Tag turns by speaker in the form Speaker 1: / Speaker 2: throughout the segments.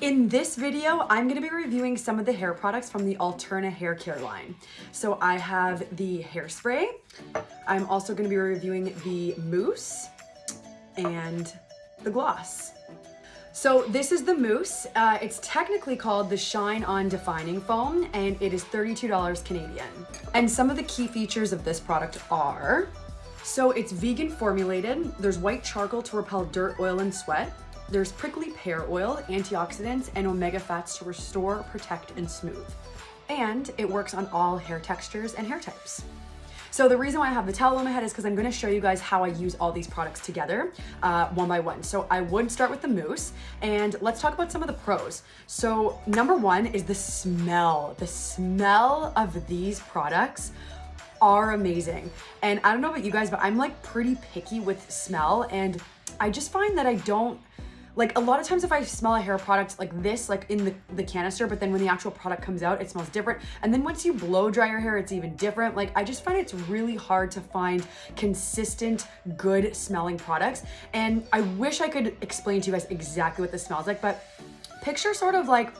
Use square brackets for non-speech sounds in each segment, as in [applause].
Speaker 1: In this video, I'm gonna be reviewing some of the hair products from the Alterna hair care line. So I have the hairspray. I'm also gonna be reviewing the mousse and the gloss. So this is the mousse. Uh, it's technically called the Shine On Defining Foam and it is $32 Canadian. And some of the key features of this product are, so it's vegan formulated. There's white charcoal to repel dirt, oil, and sweat. There's prickly pear oil, antioxidants, and omega fats to restore, protect, and smooth. And it works on all hair textures and hair types. So the reason why I have the towel on my head is because I'm gonna show you guys how I use all these products together uh, one by one. So I would start with the mousse and let's talk about some of the pros. So number one is the smell. The smell of these products are amazing. And I don't know about you guys, but I'm like pretty picky with smell and I just find that I don't like a lot of times if I smell a hair product like this, like in the, the canister, but then when the actual product comes out, it smells different. And then once you blow dry your hair, it's even different. Like I just find it's really hard to find consistent, good smelling products. And I wish I could explain to you guys exactly what this smells like, but picture sort of like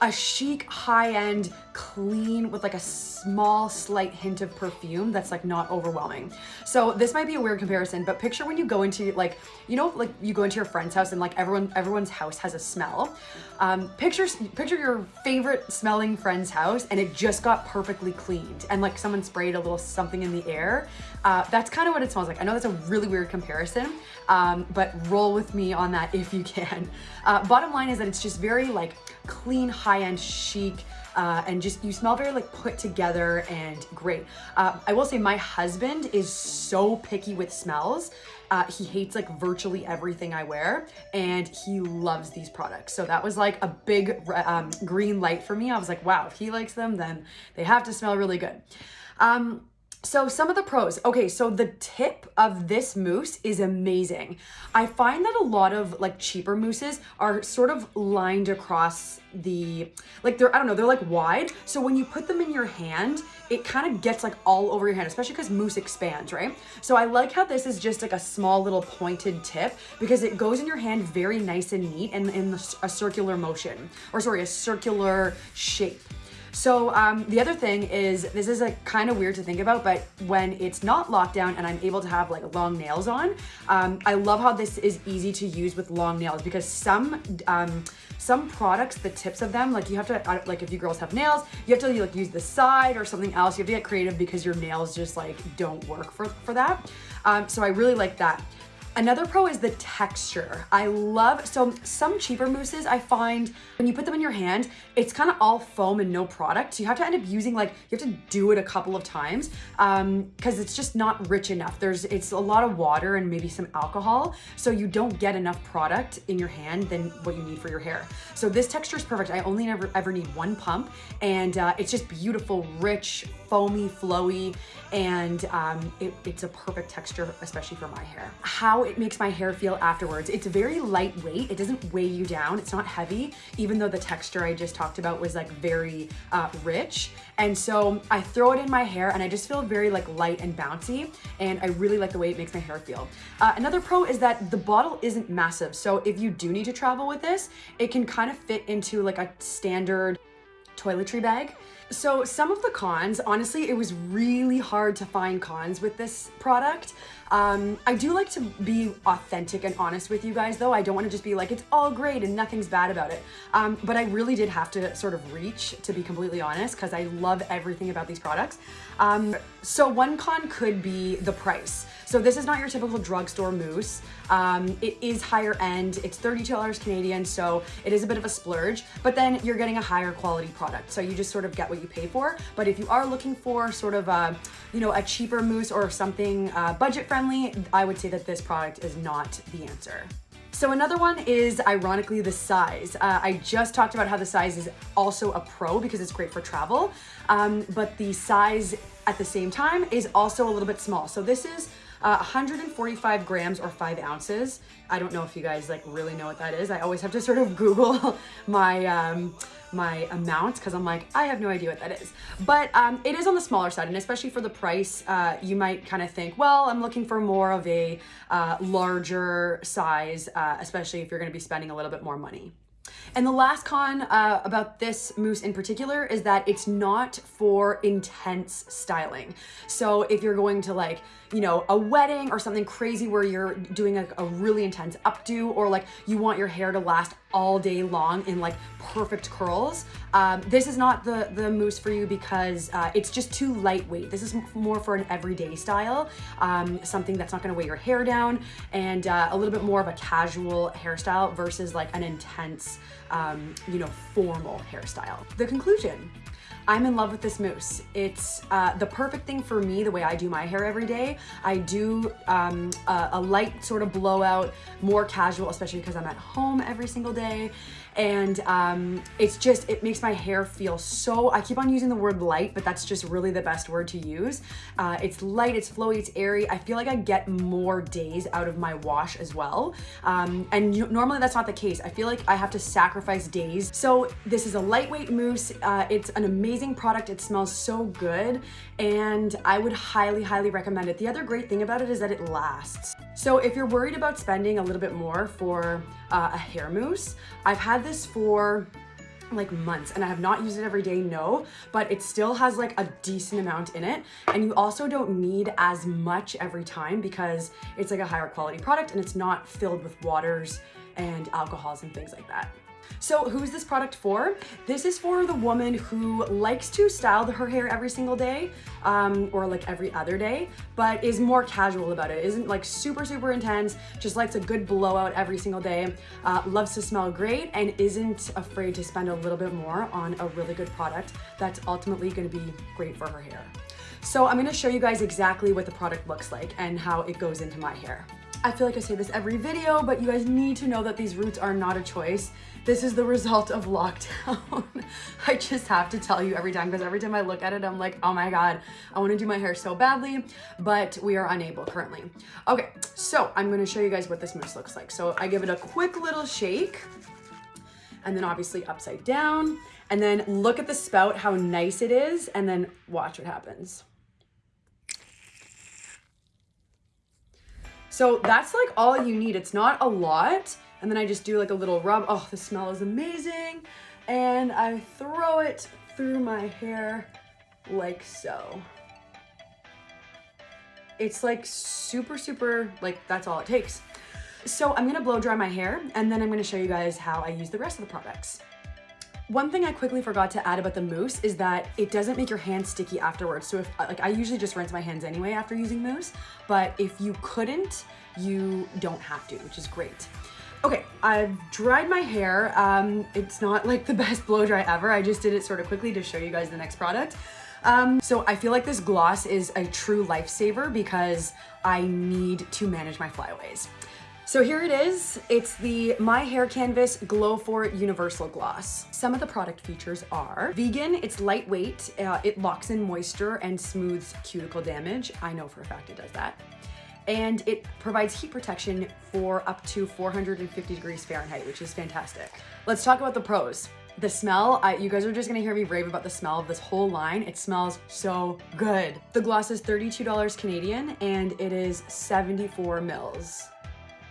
Speaker 1: a chic, high-end, clean with like a small, slight hint of perfume that's like not overwhelming. So this might be a weird comparison, but picture when you go into like, you know, like you go into your friend's house and like everyone, everyone's house has a smell. Um, picture, picture your favorite smelling friend's house and it just got perfectly cleaned and like someone sprayed a little something in the air. Uh, that's kind of what it smells like. I know that's a really weird comparison, um, but roll with me on that if you can. Uh, bottom line is that it's just very like clean, high-end, chic, uh, and just you smell very like put together and great. Uh, I will say my husband is so picky with smells. Uh, he hates like virtually everything I wear and he loves these products. So that was like a big um, green light for me. I was like, wow, if he likes them, then they have to smell really good. Um, so some of the pros. Okay, so the tip of this mousse is amazing. I find that a lot of like cheaper mousses are sort of lined across the, like they're, I don't know, they're like wide. So when you put them in your hand, it kind of gets like all over your hand, especially because mousse expands, right? So I like how this is just like a small little pointed tip because it goes in your hand very nice and neat and in a circular motion, or sorry, a circular shape. So um, the other thing is, this is like kind of weird to think about, but when it's not locked down and I'm able to have like long nails on, um, I love how this is easy to use with long nails because some um, some products, the tips of them, like you have to, uh, like if you girls have nails, you have to like use the side or something else. You have to get creative because your nails just like don't work for, for that. Um, so I really like that. Another pro is the texture. I love, so some cheaper mousses I find when you put them in your hand, it's kind of all foam and no product. So you have to end up using like, you have to do it a couple of times um, cause it's just not rich enough. There's, it's a lot of water and maybe some alcohol. So you don't get enough product in your hand than what you need for your hair. So this texture is perfect. I only ever, ever need one pump and uh, it's just beautiful, rich, foamy, flowy, and um, it, it's a perfect texture, especially for my hair. How it makes my hair feel afterwards. It's very lightweight. It doesn't weigh you down. It's not heavy, even though the texture I just talked about was like very uh, rich. And so I throw it in my hair and I just feel very like light and bouncy. And I really like the way it makes my hair feel. Uh, another pro is that the bottle isn't massive. So if you do need to travel with this, it can kind of fit into like a standard toiletry bag. So some of the cons, honestly, it was really hard to find cons with this product. Um, I do like to be authentic and honest with you guys though. I don't want to just be like, it's all great and nothing's bad about it. Um, but I really did have to sort of reach to be completely honest because I love everything about these products. Um, so one con could be the price. So this is not your typical drugstore mousse. Um, it is higher end. It's $32 Canadian, so it is a bit of a splurge, but then you're getting a higher quality product. So you just sort of get what you pay for. But if you are looking for sort of a, you know, a cheaper mousse or something uh, budget friendly, I would say that this product is not the answer. So another one is ironically the size. Uh, I just talked about how the size is also a pro because it's great for travel, um, but the size at the same time is also a little bit small. So this is uh, 145 grams or five ounces. I don't know if you guys like really know what that is. I always have to sort of Google [laughs] my, um, my amount because I'm like, I have no idea what that is. But um, it is on the smaller side and especially for the price, uh, you might kind of think, well, I'm looking for more of a uh, larger size, uh, especially if you're going to be spending a little bit more money. And the last con uh, about this mousse in particular is that it's not for intense styling. So if you're going to like, you know, a wedding or something crazy where you're doing a, a really intense updo or like you want your hair to last all day long in like perfect curls, um, this is not the, the mousse for you because uh, it's just too lightweight. This is more for an everyday style, um, something that's not gonna weigh your hair down and uh, a little bit more of a casual hairstyle versus like an intense, um, you know, formal hairstyle. The conclusion, I'm in love with this mousse. It's uh, the perfect thing for me, the way I do my hair every day. I do um, a, a light sort of blowout, more casual, especially because I'm at home every single day and um, it's just, it makes my hair feel so, I keep on using the word light, but that's just really the best word to use. Uh, it's light, it's flowy, it's airy. I feel like I get more days out of my wash as well. Um, and normally that's not the case. I feel like I have to sacrifice days. So this is a lightweight mousse. Uh, it's an amazing product. It smells so good and I would highly, highly recommend it. The other great thing about it is that it lasts. So if you're worried about spending a little bit more for uh, a hair mousse, I've this for like months and I have not used it every day, no, but it still has like a decent amount in it. And you also don't need as much every time because it's like a higher quality product and it's not filled with waters and alcohols and things like that. So who's this product for? This is for the woman who likes to style her hair every single day um, or like every other day, but is more casual about it. Isn't like super, super intense, just likes a good blowout every single day, uh, loves to smell great, and isn't afraid to spend a little bit more on a really good product that's ultimately gonna be great for her hair. So I'm gonna show you guys exactly what the product looks like and how it goes into my hair. I feel like I say this every video, but you guys need to know that these roots are not a choice. This is the result of lockdown. [laughs] I just have to tell you every time because every time I look at it, I'm like, oh my God, I wanna do my hair so badly, but we are unable currently. Okay, so I'm gonna show you guys what this mousse looks like. So I give it a quick little shake and then obviously upside down and then look at the spout, how nice it is, and then watch what happens. So that's like all you need. It's not a lot. And then I just do like a little rub. Oh, the smell is amazing. And I throw it through my hair like so. It's like super, super, like that's all it takes. So I'm gonna blow dry my hair and then I'm gonna show you guys how I use the rest of the products. One thing I quickly forgot to add about the mousse is that it doesn't make your hands sticky afterwards. So if like I usually just rinse my hands anyway after using mousse, but if you couldn't, you don't have to, which is great. Okay, I've dried my hair. Um, it's not like the [laughs] best blow dry ever. I just did it sort of quickly to show you guys the next product. Um, so I feel like this gloss is a true lifesaver because I need to manage my flyaways. So here it is. It's the My Hair Canvas Glow For Universal Gloss. Some of the product features are vegan, it's lightweight, uh, it locks in moisture and smooths cuticle damage. I know for a fact it does that. And it provides heat protection for up to 450 degrees Fahrenheit, which is fantastic. Let's talk about the pros. The smell, I, you guys are just gonna hear me rave about the smell of this whole line. It smells so good. The gloss is $32 Canadian and it is 74 mils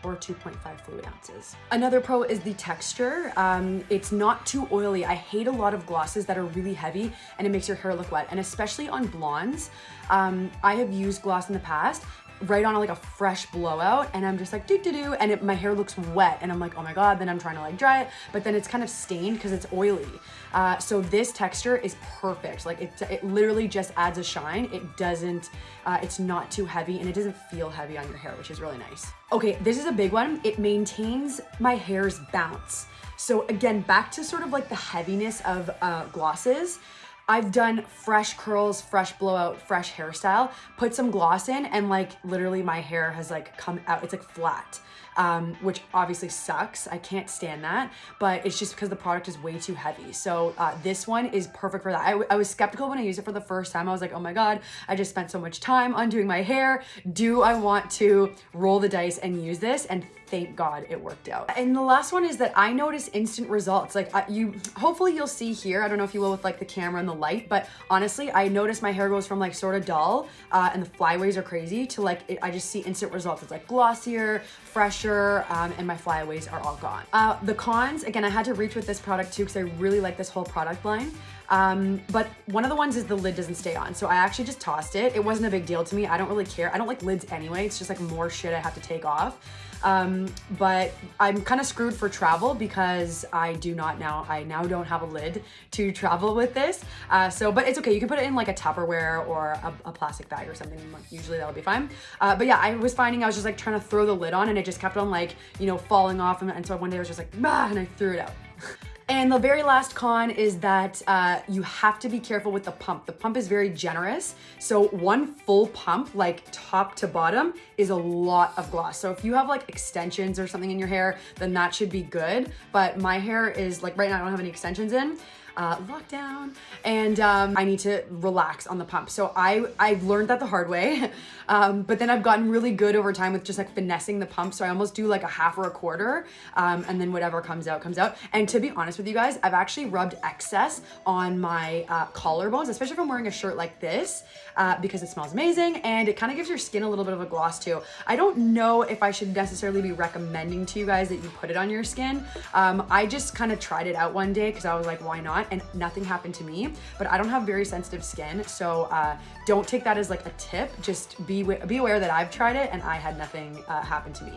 Speaker 1: or 2.5 fluid ounces. Another pro is the texture. Um, it's not too oily. I hate a lot of glosses that are really heavy and it makes your hair look wet. And especially on blondes, um, I have used gloss in the past right on like a fresh blowout and I'm just like do do do and it, my hair looks wet and I'm like oh my god then I'm trying to like dry it but then it's kind of stained because it's oily. Uh, so this texture is perfect like it, it literally just adds a shine it doesn't uh, it's not too heavy and it doesn't feel heavy on your hair which is really nice. Okay this is a big one it maintains my hair's bounce. So again back to sort of like the heaviness of uh, glosses I've done fresh curls, fresh blowout, fresh hairstyle, put some gloss in and like literally my hair has like come out, it's like flat um, which obviously sucks. I can't stand that, but it's just because the product is way too heavy. So uh, this one is perfect for that. I, I was skeptical when I used it for the first time. I was like, oh my God, I just spent so much time undoing my hair. Do I want to roll the dice and use this? And thank God it worked out. And the last one is that I notice instant results. Like uh, you, hopefully you'll see here. I don't know if you will with like the camera and the light, but honestly, I notice my hair goes from like sort of dull uh, and the flyaways are crazy to like, it, I just see instant results. It's like glossier, fresher, um, and my flyaways are all gone. Uh, the cons, again, I had to reach with this product too because I really like this whole product line. Um, but one of the ones is the lid doesn't stay on. So I actually just tossed it. It wasn't a big deal to me. I don't really care. I don't like lids anyway. It's just like more shit I have to take off. Um, but I'm kind of screwed for travel because I do not now, I now don't have a lid to travel with this. Uh, so, but it's okay. You can put it in like a Tupperware or a, a plastic bag or something. Usually that'll be fine. Uh, but yeah, I was finding I was just like trying to throw the lid on and it just kept on like, you know, falling off. And, and so one day I was just like, bah, and I threw it out. [laughs] And the very last con is that uh, you have to be careful with the pump. The pump is very generous. So one full pump, like top to bottom, is a lot of gloss. So if you have like extensions or something in your hair, then that should be good. But my hair is like, right now I don't have any extensions in uh, lockdown and um, I need to relax on the pump. So I, I learned that the hard way, [laughs] um, but then I've gotten really good over time with just like finessing the pump. So I almost do like a half or a quarter um, and then whatever comes out, comes out. And to be honest with you guys, I've actually rubbed excess on my uh, collarbones, especially if I'm wearing a shirt like this uh, because it smells amazing and it kind of gives your skin a little bit of a gloss too. I don't know if I should necessarily be recommending to you guys that you put it on your skin. Um, I just kind of tried it out one day because I was like, why not? And nothing happened to me, but I don't have very sensitive skin. So uh, don't take that as like a tip. Just be, be aware that I've tried it and I had nothing uh, happen to me.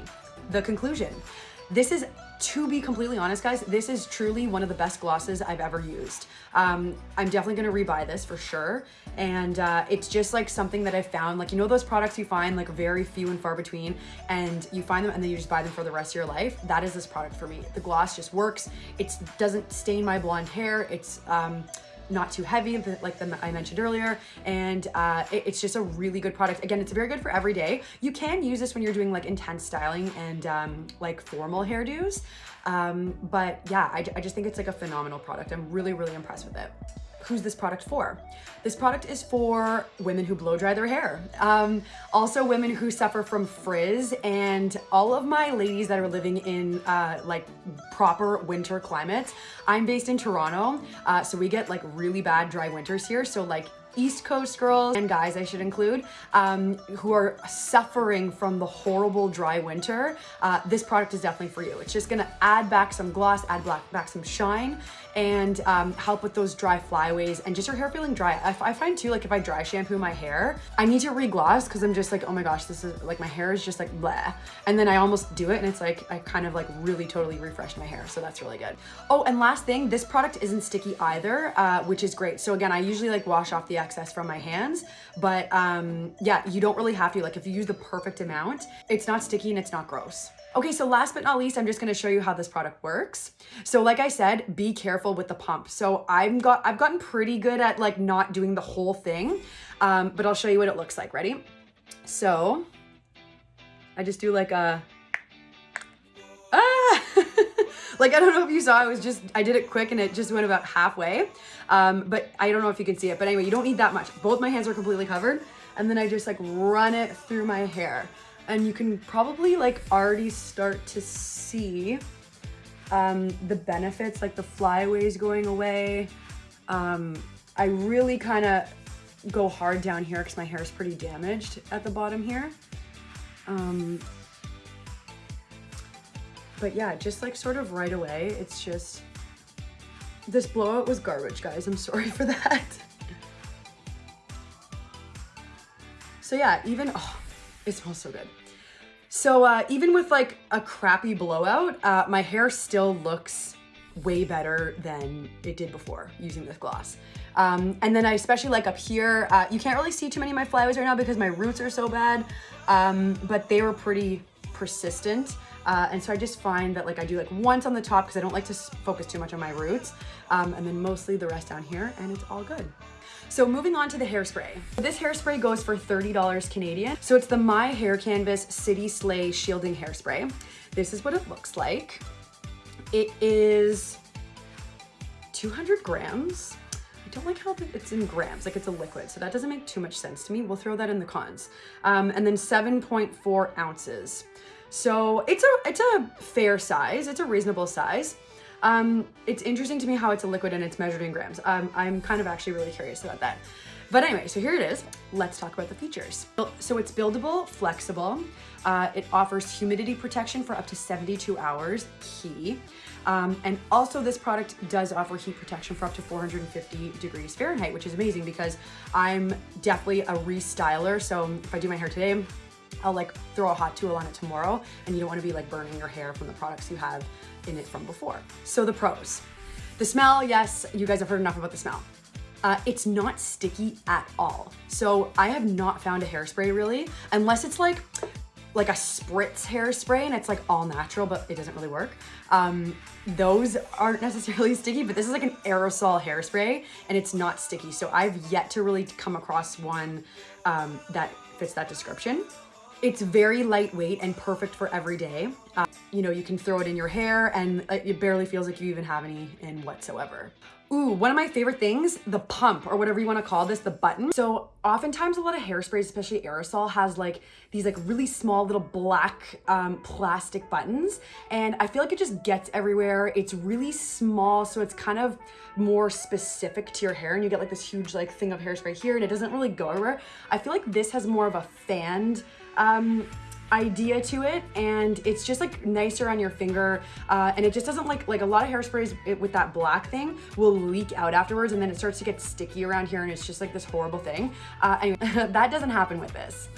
Speaker 1: The conclusion, this is to be completely honest, guys, this is truly one of the best glosses I've ever used. Um, I'm definitely gonna rebuy this for sure. And uh, it's just like something that I found, like, you know those products you find like very few and far between and you find them and then you just buy them for the rest of your life? That is this product for me. The gloss just works. It doesn't stain my blonde hair. It's, um, not too heavy like the, I mentioned earlier. And uh, it, it's just a really good product. Again it's very good for every day. You can use this when you're doing like intense styling and um, like formal hairdos. Um, but yeah I, I just think it's like a phenomenal product. I'm really really impressed with it who's this product for? This product is for women who blow dry their hair. Um, also women who suffer from frizz and all of my ladies that are living in uh, like proper winter climates. I'm based in Toronto, uh, so we get like really bad dry winters here. So like East Coast girls and guys I should include um, who are suffering from the horrible dry winter, uh, this product is definitely for you. It's just gonna add back some gloss, add back some shine, and um, help with those dry flyaways and just your hair feeling dry. I, I find too, like if I dry shampoo my hair, I need to re-gloss because I'm just like, oh my gosh, this is like my hair is just like bleh. And then I almost do it and it's like, I kind of like really totally refreshed my hair. So that's really good. Oh, and last thing, this product isn't sticky either, uh, which is great. So again, I usually like wash off the excess from my hands, but um, yeah, you don't really have to. Like if you use the perfect amount, it's not sticky and it's not gross. Okay, so last but not least, I'm just gonna show you how this product works. So like I said, be careful with the pump. So I've got I've gotten pretty good at like not doing the whole thing, um, but I'll show you what it looks like. Ready? So I just do like a like I don't know if you saw, I was just I did it quick and it just went about halfway. Um, but I don't know if you can see it. But anyway, you don't need that much. Both my hands are completely covered, and then I just like run it through my hair and you can probably like already start to see um, the benefits, like the flyaways going away. Um, I really kind of go hard down here because my hair is pretty damaged at the bottom here. Um, but yeah, just like sort of right away, it's just, this blowout was garbage, guys. I'm sorry for [laughs] that. So yeah, even, oh, it smells so good. So uh, even with like a crappy blowout, uh, my hair still looks way better than it did before using this gloss. Um, and then I especially like up here, uh, you can't really see too many of my flyaways right now because my roots are so bad, um, but they were pretty persistent. Uh, and so I just find that like I do like once on the top because I don't like to focus too much on my roots um, and then mostly the rest down here and it's all good. So moving on to the hairspray. This hairspray goes for $30 Canadian. So it's the My Hair Canvas City Slay Shielding Hairspray. This is what it looks like. It is 200 grams. I don't like how it's in grams, like it's a liquid, so that doesn't make too much sense to me. We'll throw that in the cons. Um, and then 7.4 ounces. So it's a, it's a fair size, it's a reasonable size. Um, it's interesting to me how it's a liquid and it's measured in grams. Um, I'm kind of actually really curious about that. But anyway, so here it is. Let's talk about the features. So it's buildable, flexible. Uh, it offers humidity protection for up to 72 hours, key. Um, and also this product does offer heat protection for up to 450 degrees Fahrenheit, which is amazing because I'm definitely a restyler. So if I do my hair today, I'll like throw a hot tool on it tomorrow and you don't want to be like burning your hair from the products you have in it from before. So the pros. The smell, yes, you guys have heard enough about the smell. Uh, it's not sticky at all. So I have not found a hairspray really, unless it's like like a spritz hairspray and it's like all natural, but it doesn't really work. Um, those aren't [laughs] necessarily sticky, but this is like an aerosol hairspray and it's not sticky. So I've yet to really come across one um, that fits that description. It's very lightweight and perfect for every day. Uh, you know, you can throw it in your hair and it barely feels like you even have any in whatsoever. Ooh, one of my favorite things, the pump or whatever you want to call this, the button. So oftentimes a lot of hairsprays, especially aerosol, has like these like really small little black um, plastic buttons. And I feel like it just gets everywhere. It's really small, so it's kind of more specific to your hair and you get like this huge like thing of hairspray here and it doesn't really go everywhere. I feel like this has more of a fanned um, idea to it and it's just like nicer on your finger uh, and it just doesn't like like a lot of hairsprays it, with that black thing will leak out afterwards and then it starts to get sticky around here and it's just like this horrible thing uh, [laughs] anyway, [laughs] that doesn't happen with this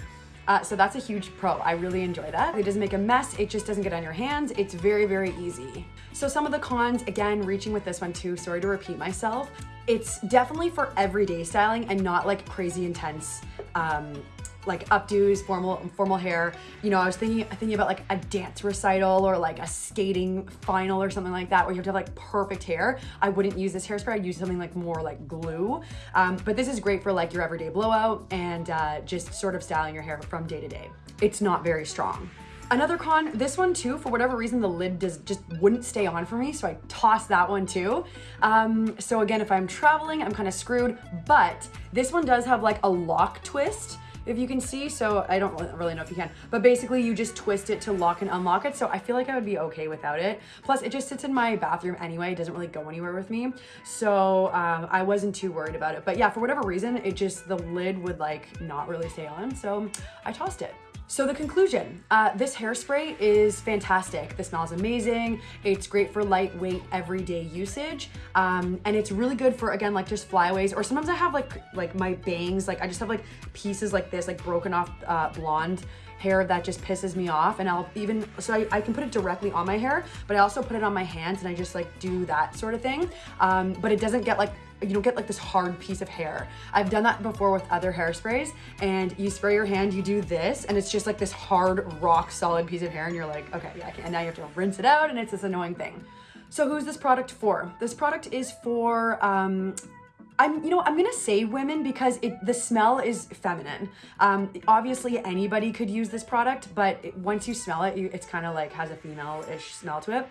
Speaker 1: uh, so that's a huge pro. I really enjoy that. It doesn't make a mess. It just doesn't get on your hands. It's very, very easy. So some of the cons, again, reaching with this one too, sorry to repeat myself. It's definitely for everyday styling and not like crazy intense um, like updos, formal formal hair. You know, I was thinking thinking about like a dance recital or like a skating final or something like that where you have to have like perfect hair. I wouldn't use this hairspray. I'd use something like more like glue. Um, but this is great for like your everyday blowout and uh, just sort of styling your hair from day to day. It's not very strong. Another con, this one too, for whatever reason, the lid does just wouldn't stay on for me, so I tossed that one too. Um, so again, if I'm traveling, I'm kind of screwed, but this one does have like a lock twist, if you can see. So I don't really know if you can, but basically you just twist it to lock and unlock it. So I feel like I would be okay without it. Plus it just sits in my bathroom anyway. It doesn't really go anywhere with me. So um, I wasn't too worried about it. But yeah, for whatever reason, it just, the lid would like not really stay on. So I tossed it. So the conclusion, uh, this hairspray is fantastic. The smell is amazing. It's great for lightweight everyday usage. Um, and it's really good for, again, like just flyaways, or sometimes I have like, like my bangs, like I just have like pieces like this, like broken off uh, blonde hair that just pisses me off and I'll even so I, I, can put it directly on my hair but I also put it on my hands and I just like do that sort of thing um, but it doesn't get like you don't get like this hard piece of hair. I've done that before with other hairsprays and you spray your hand, you do this and it's just like this hard rock solid piece of hair and you're like, okay, yeah, and now you have to rinse it out and it's this annoying thing. So who's this product for? This product is for um, I'm, you know, I'm gonna say women because it the smell is feminine. Um, obviously anybody could use this product, but it, once you smell it, you, it's kind of like has a female-ish smell to it.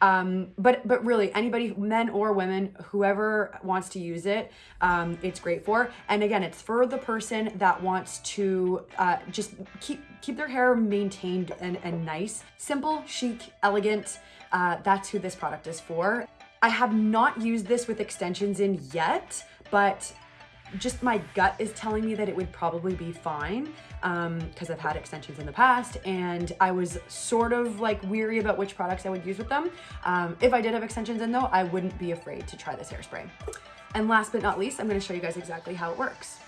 Speaker 1: Um, but but really anybody, men or women, whoever wants to use it, um, it's great for. And again, it's for the person that wants to uh, just keep keep their hair maintained and, and nice, simple, chic, elegant. Uh, that's who this product is for. I have not used this with extensions in yet, but just my gut is telling me that it would probably be fine because um, I've had extensions in the past and I was sort of like weary about which products I would use with them. Um, if I did have extensions in though, I wouldn't be afraid to try this hairspray. And last but not least, I'm gonna show you guys exactly how it works.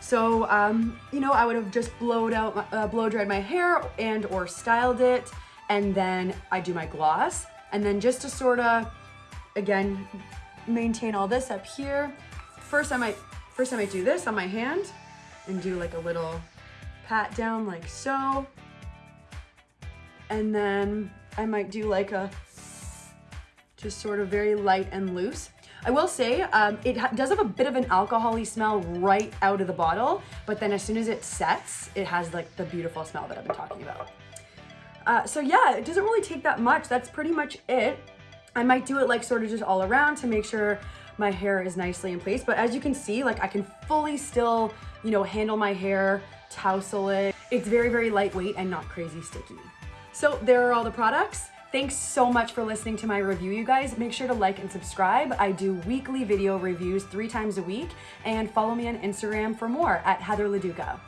Speaker 1: So, um, you know, I would have just blowed out, uh, blow dried my hair and or styled it and then I do my gloss and then just to sort of again, maintain all this up here. First I might, first I might do this on my hand and do like a little pat down like so. And then I might do like a, just sort of very light and loose. I will say um, it does have a bit of an alcoholy smell right out of the bottle, but then as soon as it sets, it has like the beautiful smell that I've been talking about. Uh, so yeah, it doesn't really take that much. That's pretty much it. I might do it like sort of just all around to make sure my hair is nicely in place. But as you can see, like I can fully still, you know, handle my hair, tousle it. It's very, very lightweight and not crazy sticky. So there are all the products. Thanks so much for listening to my review, you guys. Make sure to like and subscribe. I do weekly video reviews three times a week, and follow me on Instagram for more at Heather Leduca.